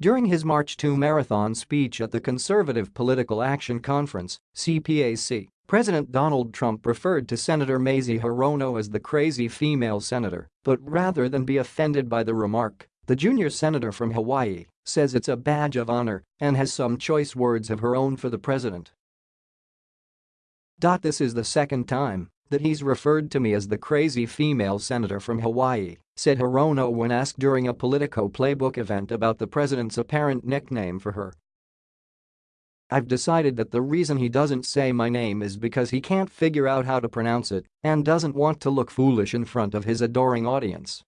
During his March 2 marathon speech at the Conservative Political Action Conference, CPAC, President Donald Trump referred to Senator Mazie Hirono as the crazy female senator, but rather than be offended by the remark, the junior senator from Hawaii says it's a badge of honor and has some choice words of her own for the president. This is the second time that he's referred to me as the crazy female senator from Hawaii, said Hirono when asked during a Politico Playbook event about the president's apparent nickname for her I've decided that the reason he doesn't say my name is because he can't figure out how to pronounce it and doesn't want to look foolish in front of his adoring audience.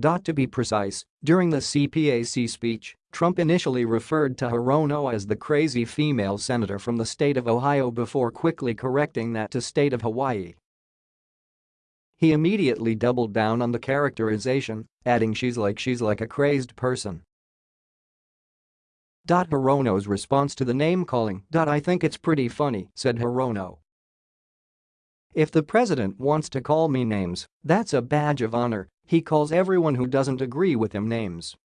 Dot to be precise, during the CPAC speech, Trump initially referred to Hirono as the crazy female senator from the state of Ohio before quickly correcting that to state of Hawaii. He immediately doubled down on the characterization, adding she's like she's like a crazed person. Hirono's response to the name-calling. I think it's pretty funny, said Hirono. If the president wants to call me names, that's a badge of honor, he calls everyone who doesn't agree with him names.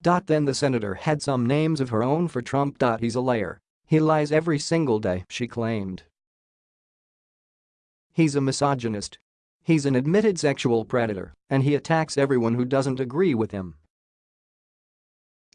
Then the senator had some names of her own for Trump. He's a liar. He lies every single day, she claimed. He's a misogynist. He's an admitted sexual predator, and he attacks everyone who doesn't agree with him.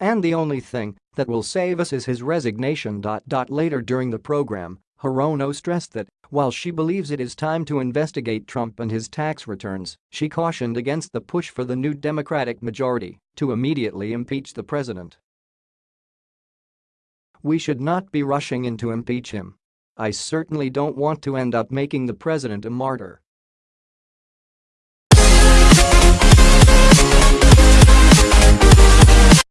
And the only thing that will save us is his resignation. Later during the program, Hirono stressed that, while she believes it is time to investigate Trump and his tax returns, she cautioned against the push for the new Democratic majority to immediately impeach the president. We should not be rushing in to impeach him. I certainly don't want to end up making the president a martyr.